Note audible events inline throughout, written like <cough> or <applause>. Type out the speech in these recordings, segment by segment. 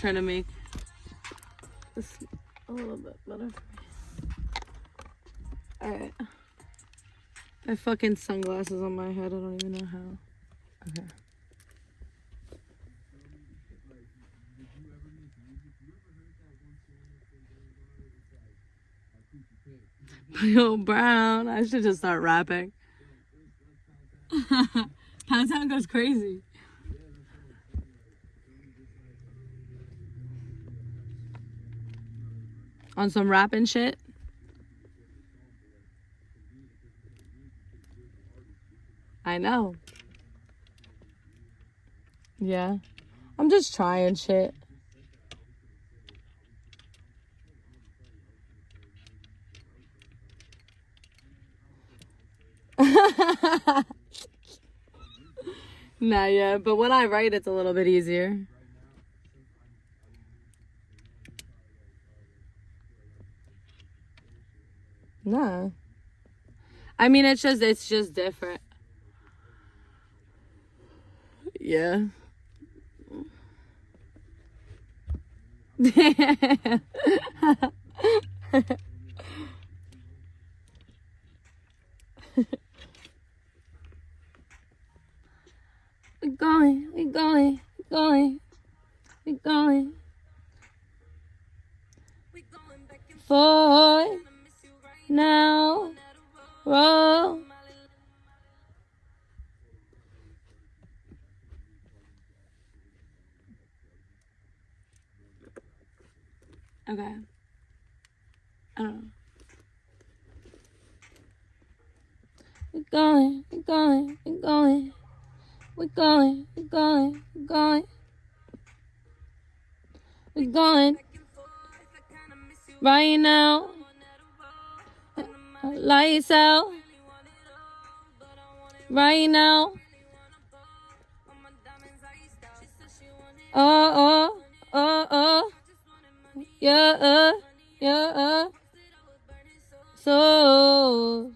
trying to make this a little bit better. Alright. I fucking sunglasses on my head. I don't even know how. Okay. <laughs> Yo, Brown. I should just start rapping. <laughs> Pound Town goes crazy. On some rapping shit. I know. Yeah. I'm just trying shit. <laughs> Not yet, but when I write, it's a little bit easier. No. I mean, it's just it's just different. Yeah. <laughs> we're going, we're going, we're going, we're going. We're going back and forth now, roll. Okay. I don't know. We're going, we're going, we're going. We're going, we're going, we're going. We're going. Right now. Lights out. Right now. Oh, oh, oh, oh. Yeah, uh, yeah, uh. So.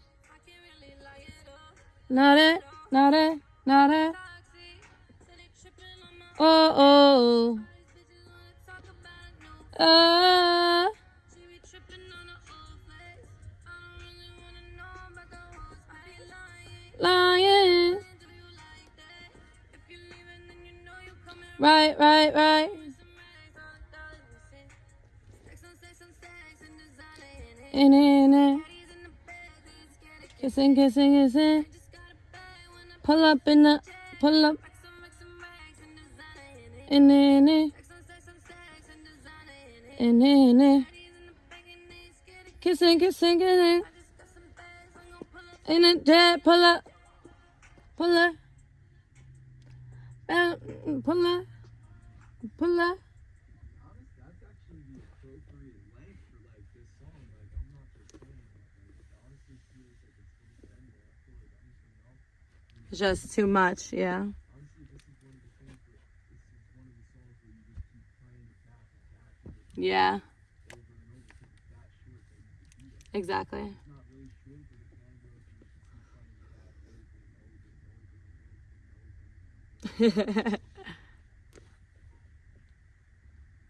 Not it, not it, not it. Oh, oh. Uh. Lying. Right, right, right. In in it. Kissing, kissing, kissing. Pull up in the, pull up. In in. In it, in it. Kissing, kissing, kissing in a jet, pull up, pull up, pull up, pull up. Just too much, yeah. Yeah. Exactly. <laughs> We're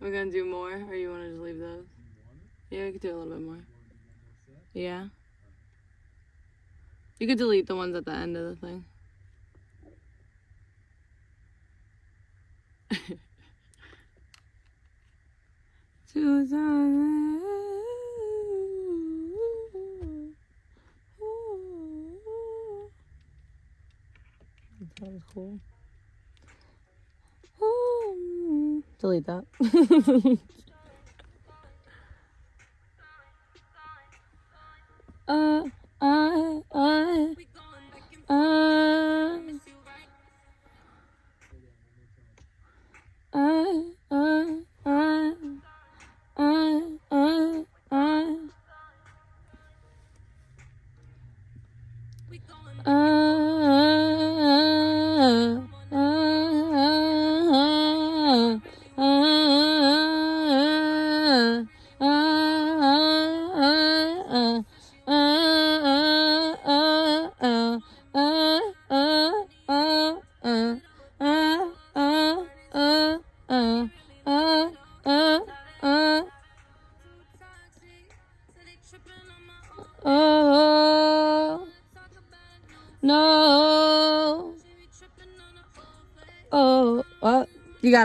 gonna do more, or you wanna just leave those? Yeah, we could do a little bit more. Yeah. You could delete the ones at the end of the thing. That was cool. Delete that. <laughs>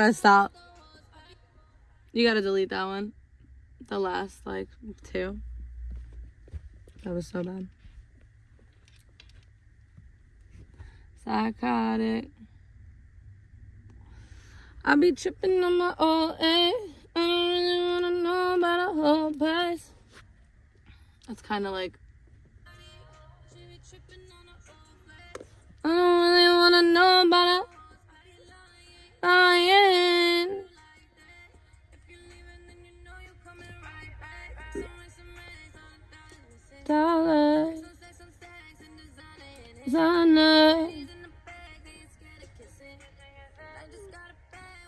gotta stop. You gotta delete that one. The last, like, two. That was so bad. Psychotic. I be tripping on my old age. I don't really wanna know about a whole place. That's kind of like. I don't really wanna know about it. Designer.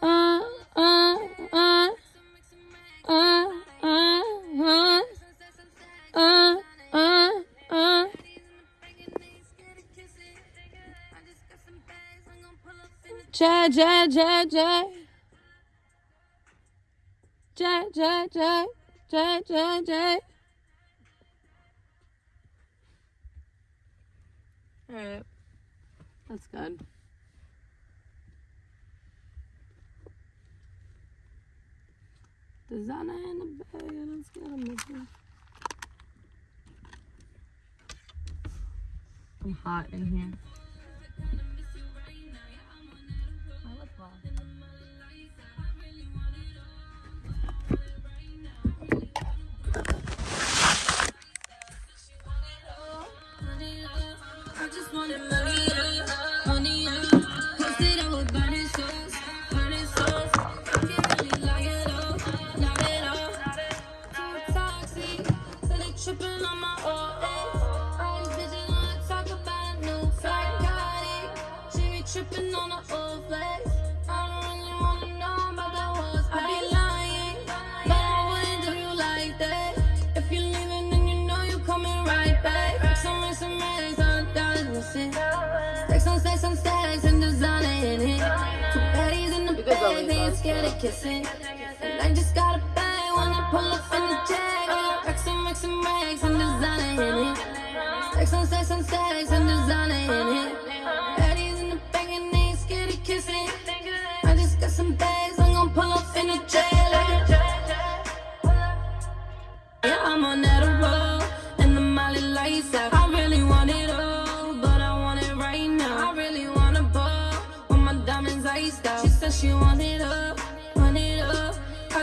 Uh, uh, uh. Uh, uh, Jay, Jay, Jay, Jay. Jay, Jay, Jay. Jay, Jay, Jay. Alright. That's good. Designer in the bag. Let's get him this one. I'm hot in here. I scared of kissing. And I just got a bag when I pull up in the jag. I racks and racks and racks and designer in it. Stacks on stacks on stacks and designer in it. Baddies in the back and they ain't scared of kissing. I just got some bags, I'm gonna pull up in the jag yeah, I'm on that road, and the molly lights out. I really want it all, but I want it right now. I really want a ball, with my diamonds iced out. She said she want it up,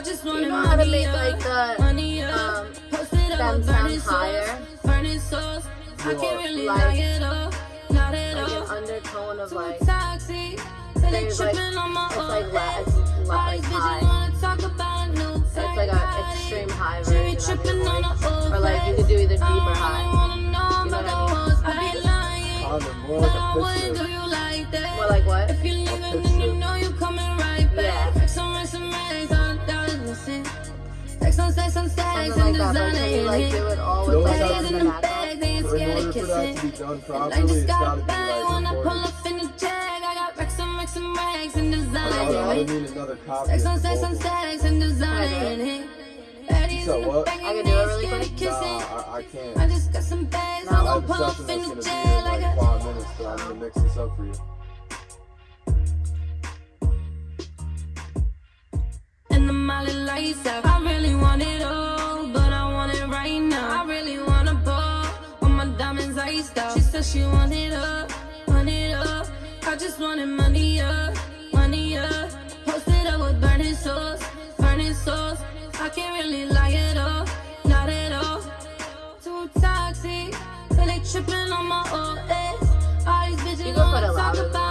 just want You know how to make, up, like, the, money up. um, Post it up them sound burning higher? sauce, burning sauce. I What? can't really Like- light it up, light it like an undertone of Too like toxic, so they there's, like- tripping on my it's like la- ex. it's like these bitches high. wanna talk about a new it's like a extreme high version of tripping your on voice. the old Or like you could do either deep I or don't high. wanna know You know about what I mean? hoes. I be lying, Condom, more but like I a wouldn't do picture. you like that. More like what? If you leaving, then you know you coming right back. Yeah. Stacks on stacks on stacks Something and like that. Designer in like it. do it all with like in in the the bag, they ain't scared order of for that to kissing. be done And I properly, just it's got gotta a be bag like when I pull recorded. up in the jag. I got racks and racks and racks and designer I in don't it. need another copy. Stacks of on the stacks on vocal. stacks and designer in it. Baddies So in the what? bag I and can they do it ain't really scared of quick? kissing. Nah, I, I can't. I just got some bags, No, I'm I gonna have a pull up in the gonna be jail in like like five minutes, but I'm gonna mix this up for you. And the molly lights out. I really want it all, but I want it right now. I really want a ball, with my diamonds iced out. She said she want it up, want it up. I just wanted money up, money up. Posted up with burning sauce, burning sauce. I can't really lie up, not at all. Too toxic, so they tripping on my old ex. Eh? All these bitches You can put it wanna talk about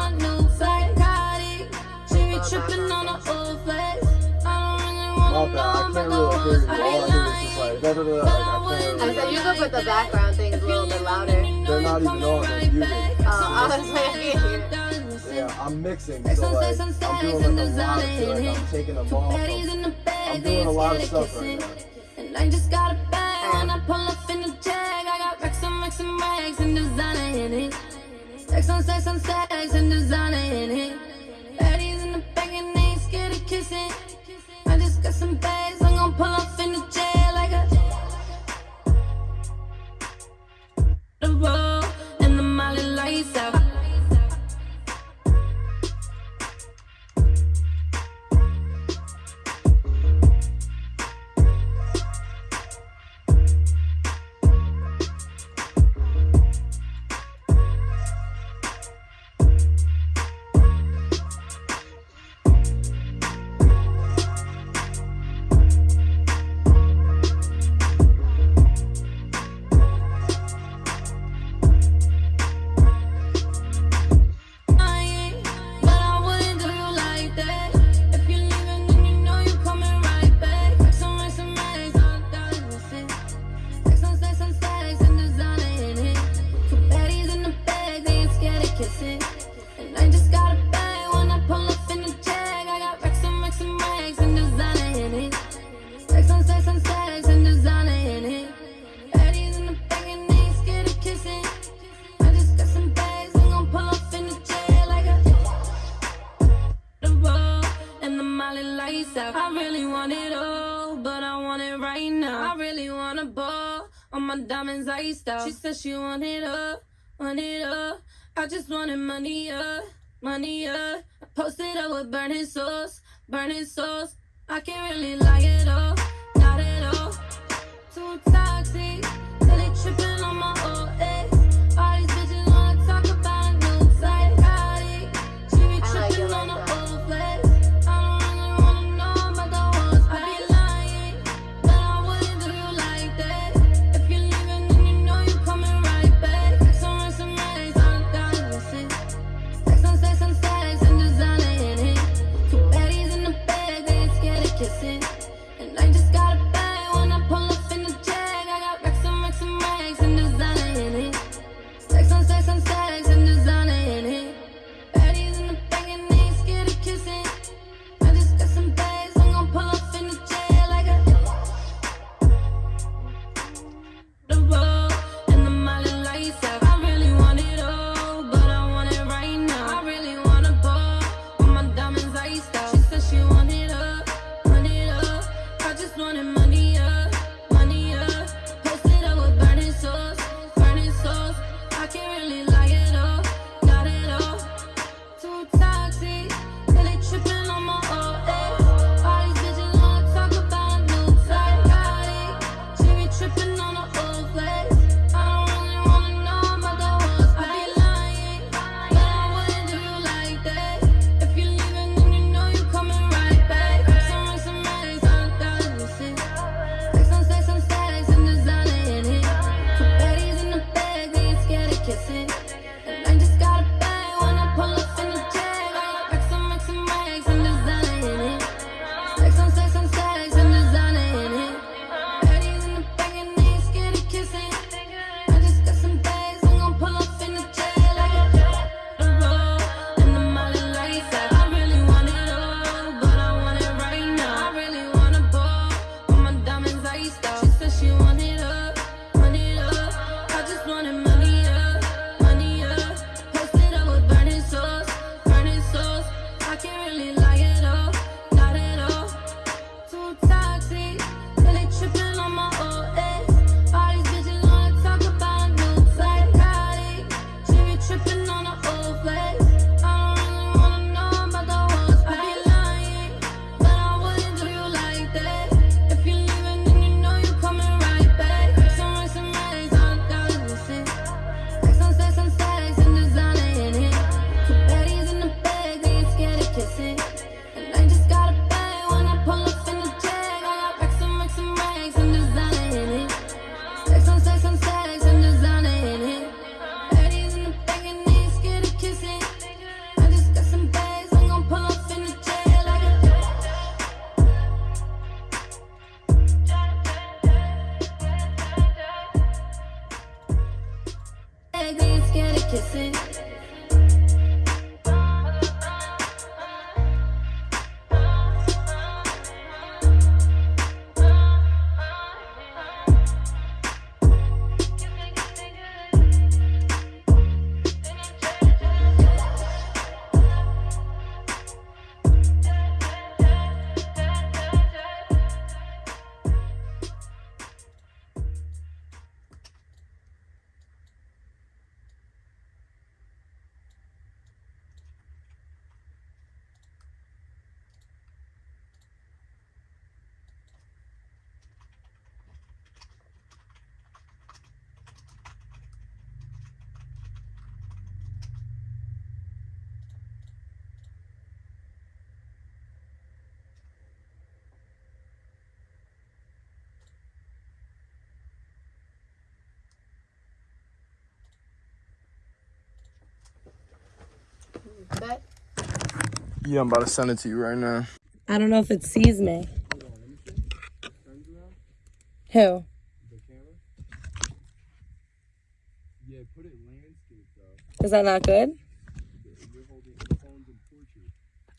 don't really wanna My know bad. I about can't the really hear hoes. you. I All I be hear is just lying. like da da da. Like, I can't I really. said you could put the background things a little bit louder. They're not even on. They're muted. Oh, I was like, I can't hear. Yeah, I'm mixing, so like I'm doing like a lot of designer Like I'm taking them Two off. I'm, in the bag, I'm doing a lot of stuff right kissing. now. And I just got a bag when I pull up in the jag. I got racks and racks and racks and designer in it. Stacks on stacks on stacks and designer diamonds, I style. She said she want it up, want it up. I just wanted money up, money up. I posted up with burning sauce, burning sauce. I can't really lie at all. kissing. Yeah, I'm about to send it to you right now. I don't know if it sees me. Who? Yeah, put it landscape though. Is that not good?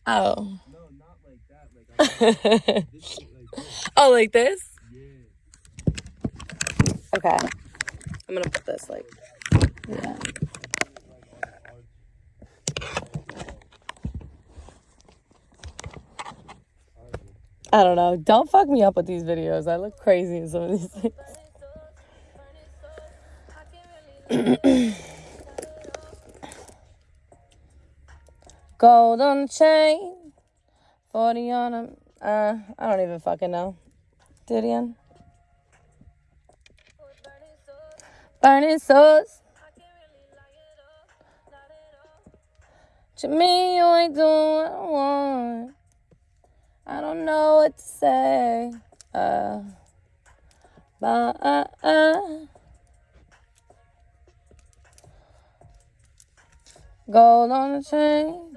Oh. No, not like that. Like, this, <laughs> like Oh, like this? Yeah. Okay. I'm gonna put this like yeah. I don't know. Don't fuck me up with these videos. I look crazy in some of these things. <coughs> Gold on the chain, 40 on them. Uh, I don't even fucking know. Didion. Burning souls. To me, you ain't doing what I want. I don't know what to say. Uh, but, uh, uh. Gold on the chain.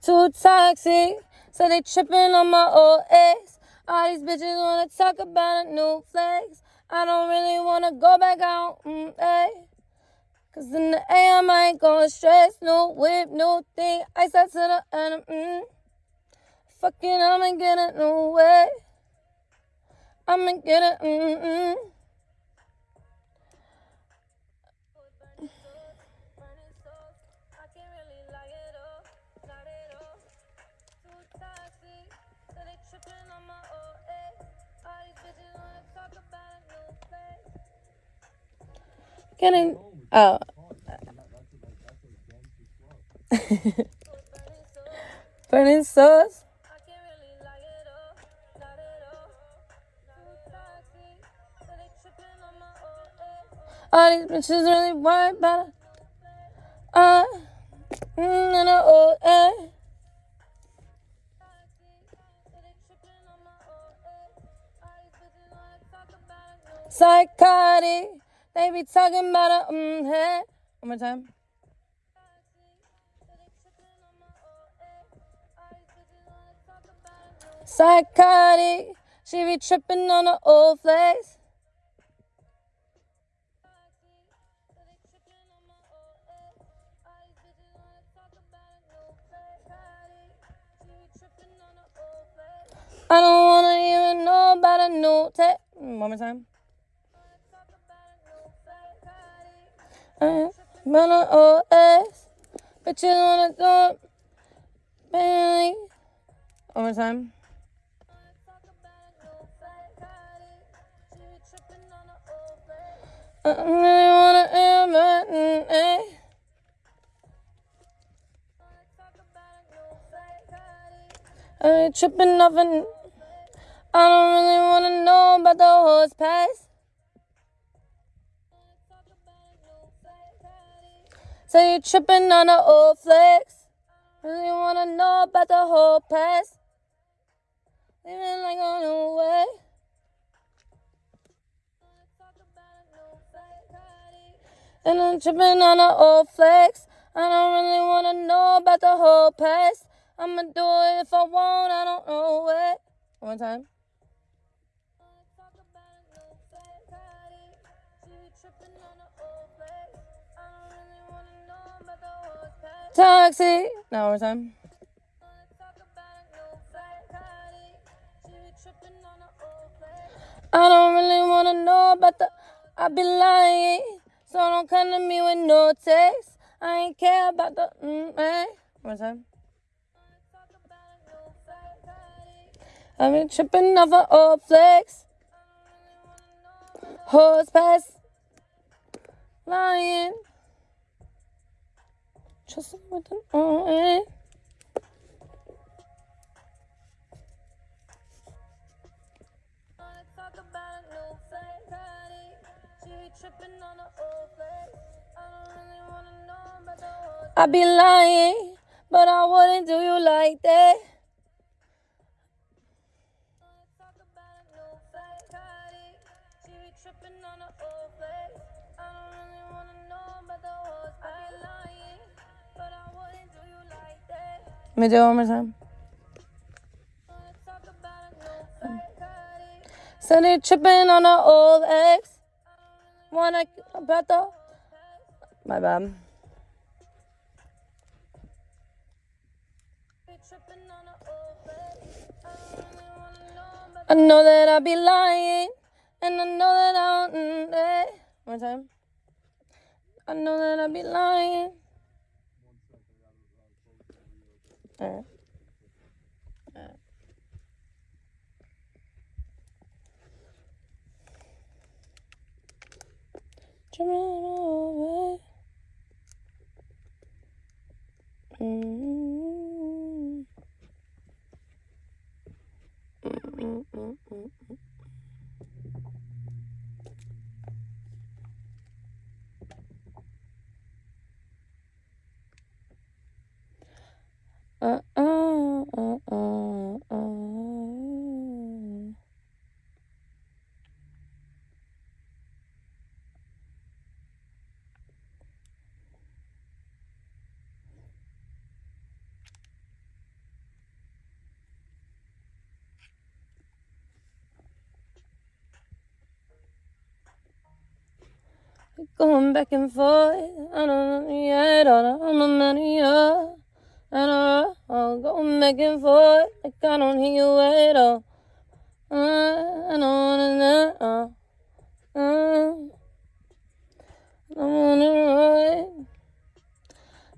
Too toxic, so they tripping on my old ex. All these bitches wanna talk about a new flex. I don't really wanna go back out, mm, ay. Cause in the AM I ain't gonna stress, no whip, no thing. I start to the end, mm. Fucking, I'ma get it, new way. I'ma get it, mm, mm. Getting oh <laughs> burning sauce. All these bitches really worried about it. Uh, mm, the old eh. Psychotic. They be talking about a mm. One more time. Psychotic. She be tripping on the old flex. I don't wanna even know about a new tech. One more time. But on old ass. Bitches wanna it. Bailey. One more time. I don't really wanna about mm, eh. I be tripping off and I don't really wanna know about the horse pass. So you tripping on the old flex. Really wanna know about the whole past. Living like on the way. And I'm tripping on the old flex. I don't really wanna know about the whole past. I'ma do it if I want, I don't know what. One time. Toxic. Now one more time. I don't really wanna know about the. I be lying, so don't come to me with no text. I ain't care about the. Mm, eh. One more time. I've been tripping off an old flex. Horse pass. Lying. Trust him with an oh, eh. I be lying, but I wouldn't do you like that. Me do it one more time. They tripping on the old ex. Wanna about the my bad. I know that I'll be lying, and I know that I don't. Mm, eh. One more time. I know that I be lying. Alright. Alright. Dreaming away. Mm. Mm, mm, mm, mm. Uh, uh, uh, uh, uh. Going back and forth, I don't know yet, I don't know you. I don't know, going back and forth, like I don't hear you at all. Uh, I don't wanna know, uh, uh, I don't wanna run.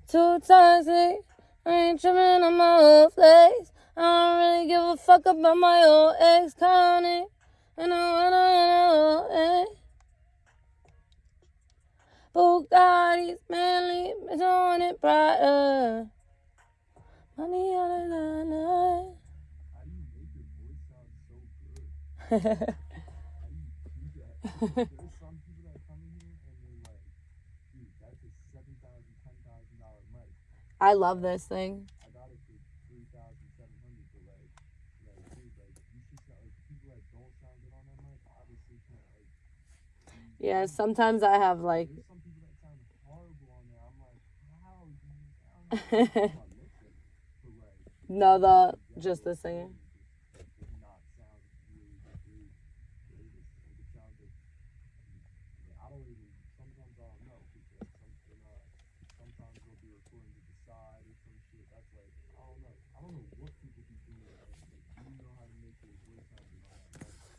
Too toxic, I ain't tripping on my old flex. I don't really give a fuck about my old ex, counting, I wanna know, eh. Bugatti's manly, it's on it brighter. Money on the line. <laughs> I love this thing. Yeah, sometimes I have like. There's some people that sound horrible on there. I'm like, how do you sound? good? I'm not listening, but like. <laughs> No, the just the mic.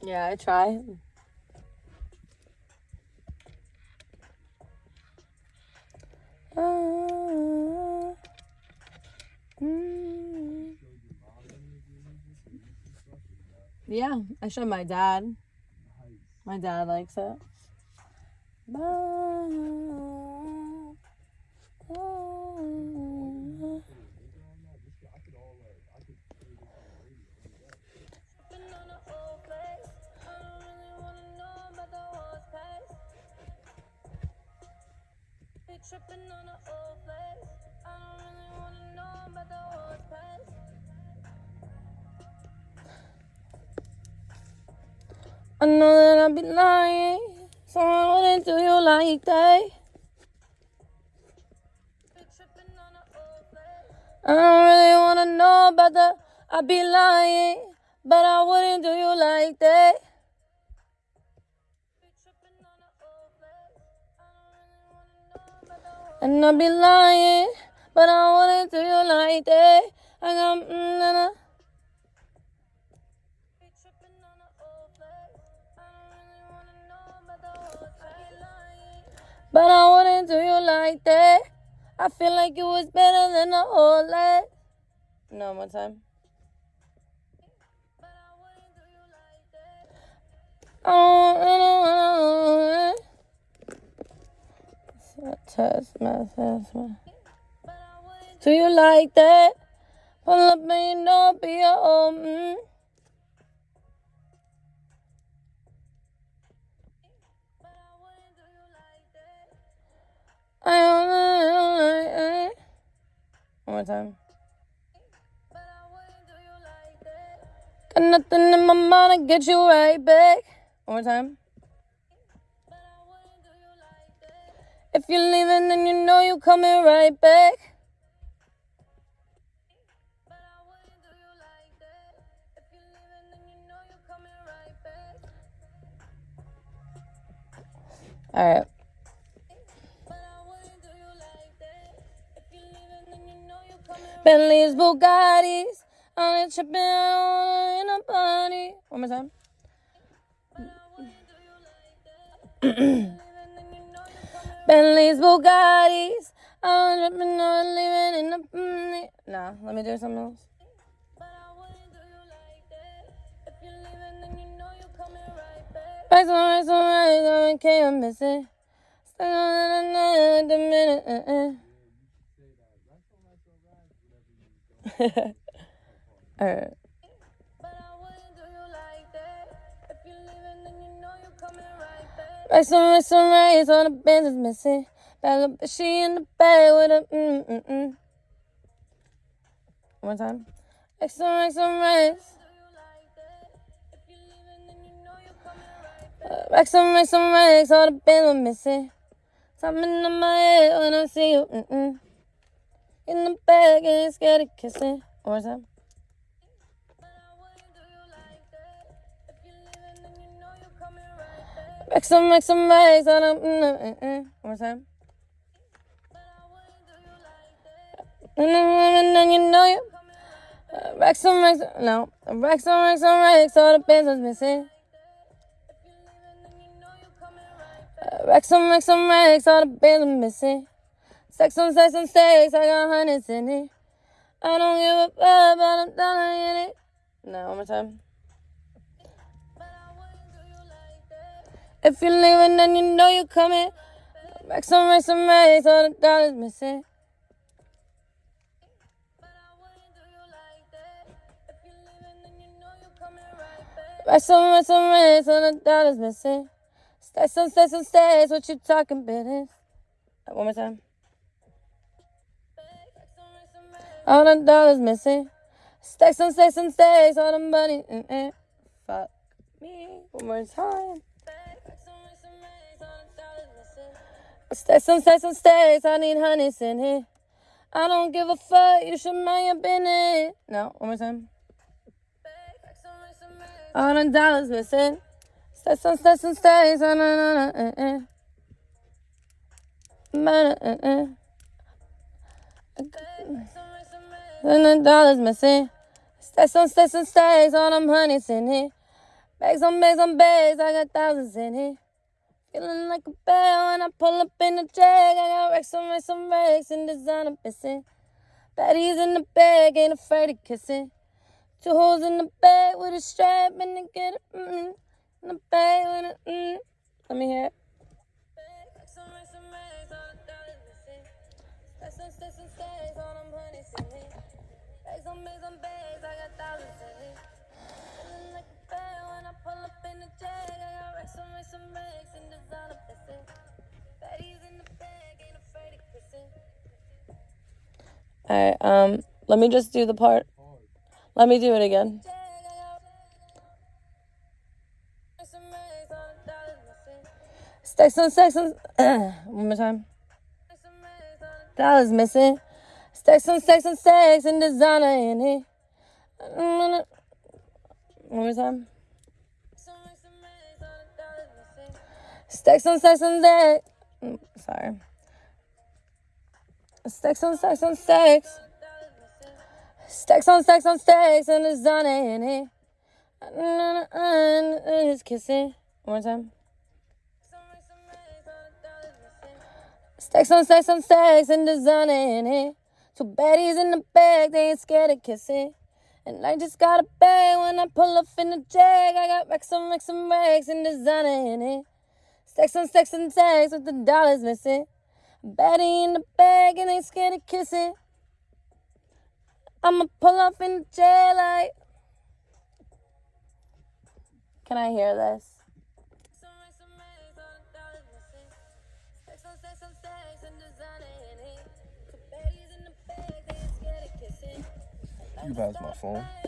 Yeah, I try. Or not? Yeah, I showed my dad. My dad likes it. Ba- Put uh, tripping on the old. I don't really wanna know about the past. I know that I'd be lying. Someone wouldn't do you like that. Old. I don't really wanna know about the. I'd be lying, but I wouldn't do you like that. And I'll be lying, but I wouldn't do you like that. I got mm, na, na. But I wouldn't do you like that. I feel like it was better than the old life. No more time. Oh, I don't test my test my. Do you like that? Pull up you know be your own. Mm. I don't like it. One more time. Got nothing in my mind to get you right back. One more time. If you're leaving, then you know you're coming right back. All right. Bentleys, Bugattis, on a on in a body. One more time. <clears throat> Bentleys, Bugattis, on a tripping on living in the. Nah, let me do something else. But I wouldn't do you like that. If you're leaving, then you know you're coming right back. Back some right, right, I don't care, I'm missing. Stuck on the the minute. <laughs> Uh-uh. Alright. But right some some right, all the bands is missing. Little bitch, she in the bed with a mm mm mm. One time. Back some right, some right. Back. Uh, Back some right, some right, all the bands are missing. Something in my head when I see you. Mm mm. In the bed, getting scared of kissing. One more time. Back some, back some right, all the mm mm mm. mm. One more time. But I wouldn't do you. And know you. Uh, Rack some, rack some, no. Rack some, rack some, racks, all the bands was missing. Uh, Rack some, rack some, racks, all the bands was missing. Sex on sex on stakes, I got hundreds in it. I don't give a fuck about a dollar in it. No, one more time. If you're leaving, then you know you're coming. Rack some, rack some, racks, all the dollars missing. Back. Some, rack some, racks, all the dollars missing. Stacks on stacks on stacks, what you talking business? One more time. Some some. All the dollars missing. Stacks on stacks on stacks, all the money. Mm-mm. Fuck me. One more time. Stacks on stacks on stacks, I need hundreds in here. I don't give a fuck, you should mind your business. No, one more time. Some some. All uh, uh, uh. the dollars missing. Stacks on stacks on stacks, oh, no, no, no, uh-uh. Money, uh-uh. Some rest some. And the dollars missing. Stacks on stacks on stacks, all them honeys in here. Bags on bags on bags, I got thousands in here. Feeling like a bell when I pull up in the jag. I got racks on racks on racks and designer missing. Baddies in the bag, ain't afraid of kissing. Two holes in the bag with a strap and they get it. Mm, in the bag with a mm. Let me hear it. Alright, um, let me just do the part. Let me do it again. Racks on. Stacks on one more time. Dollars missing. Stacks on stacks on stacks and designer in it. One more time. Stacks on stacks on. Mm, Sorry. Stacks on stacks on stacks. Stacks on stacks on stacks and designer in it. And just kissing. One more time. Stacks on stacks on stacks and designer in it. Two baddies in the bag, they ain't scared of kissing. And I just got a bag when I pull up in the jag. I got racks on racks and racks and designer in it. Stacks on stacks and stacks with the dollars missing. Baddie in the bag and ain't scared of kissing. I'ma pull up in the jag like. Can I hear this? You racks my racks.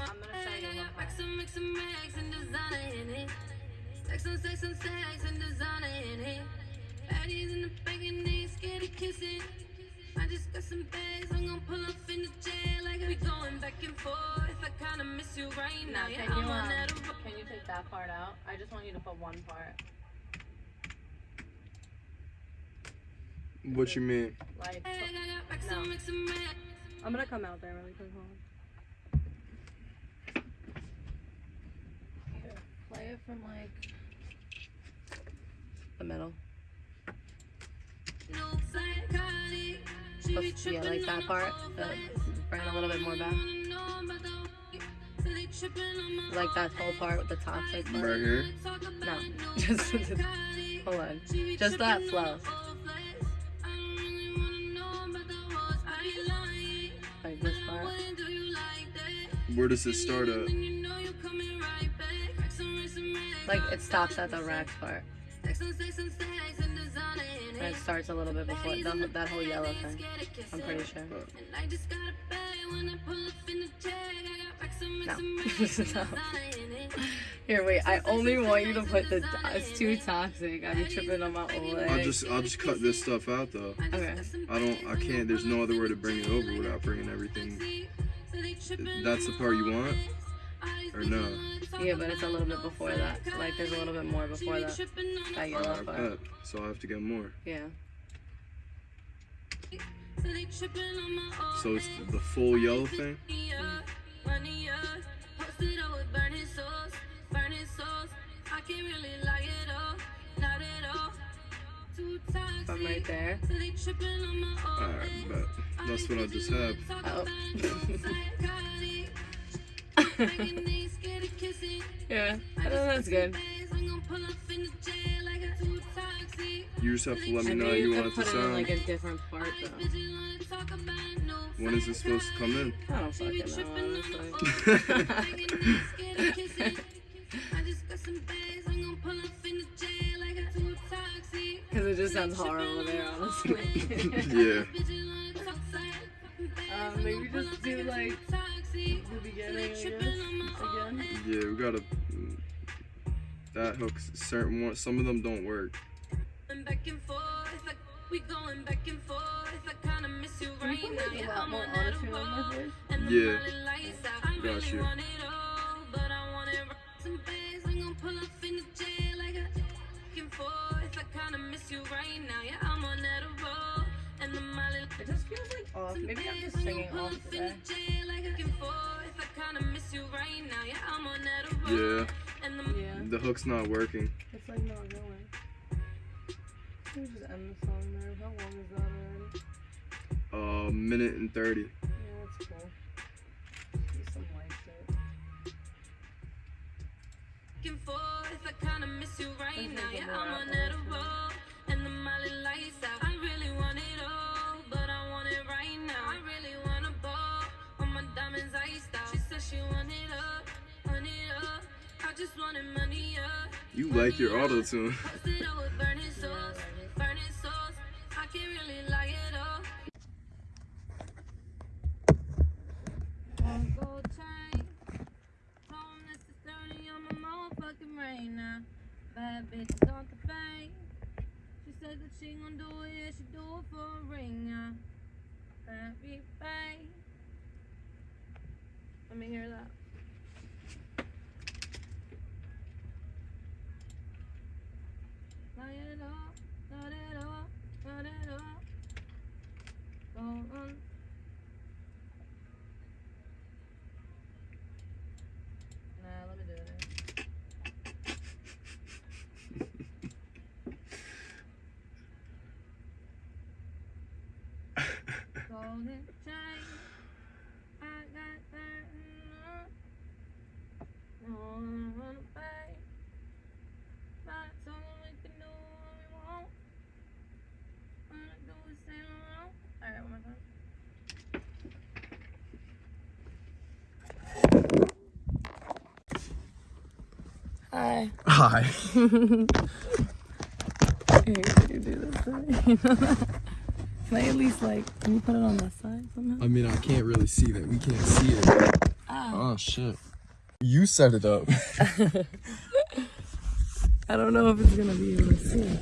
I'm gonna show you one part. And and designer in it. Stacks on stacks and stacks and designer in it. Baddies in the back and they scared of kissing. I just got some bags, I'm gonna pull up in the jail like I'm. we going back and forth. I kinda miss you right now. Now, Yeah, can you I'm on um, that. can you take that part out? I just want you to put one part. What you mean? Like, I No. and racks and racks. I'm gonna come out there really quick. Hold on. Play it from like the middle. No psychotic. She be Bef- yeah, like that part. Uh, bring it a little bit more back. wanna know about the- So they tripping on my Like that whole part with the toxic part. Right here? No, no <laughs> just <laughs> hold on. Just that flow. on the whole flex. I don't really wanna know about the hoes. I be lying. Like this part. When do you like that? Where does this start at? Like it stops at the racks part. And stacks and stacks and designer in And it starts a little bit before the, that whole yellow thing. I'm pretty sure. I just got a bag when I pull up in the jag. I got racks and racks No. and racks and No. designer in it. Here, wait. I only want you to put the. It's too toxic. I be tripping on my old leg. I'll just I'll just cut this stuff out though. Okay. I don't I can't there's no other way to bring it over without bringing everything. That's the part you want? Or no? Yeah, but it's a little bit before that. Like there's a little bit more before that. That yellow part. bet. So I have to get more. Yeah. So it's the full yellow thing? From right there. Alright, bet. That's what I just had. Oh. <laughs> <laughs> yeah. I think that's good. You just have to let me I know how you want it to it in like sound. a different part though. When is it supposed to come in? I don't fucking know. Because <laughs> <laughs> it just sounds horrible there, honestly. Yeah. My road. voice? And the Yeah. morning lights out. I Got really you. want it all, but I want it rocks and. I'm gonna pull up in the jail like back and forth. I kinda miss you right now. Yeah, I'm on that road. And the molly It just feels like off. Maybe I'm just singing off today. Yeah, Yeah. The hook's not working. It's like not going. Let me just end the song there. How long is that already? A uh, minute and 30. Yeah, that's cool. Do some light shit. Just wanted money up. You like your auto tune. Posted up with on my motherfucking brain now. Bad bitches on the bank. She said that she gon' do it, yeah, she do it for a ring now. Happy bang. Let me hear that. Light it up, light it up, light it up. Go on. Nah, let me do it <laughs> chain, I got that. No one run away. But so we can do what we want. Wanna do is say no. Alright, one more time. Hi. Hi. Here, you do this thing? Can I at least like, can you put it on this side somehow? I mean, I can't really see that. We can't see it. Oh. Oh shit. You set it up. <laughs> I don't know if it's gonna be able to see.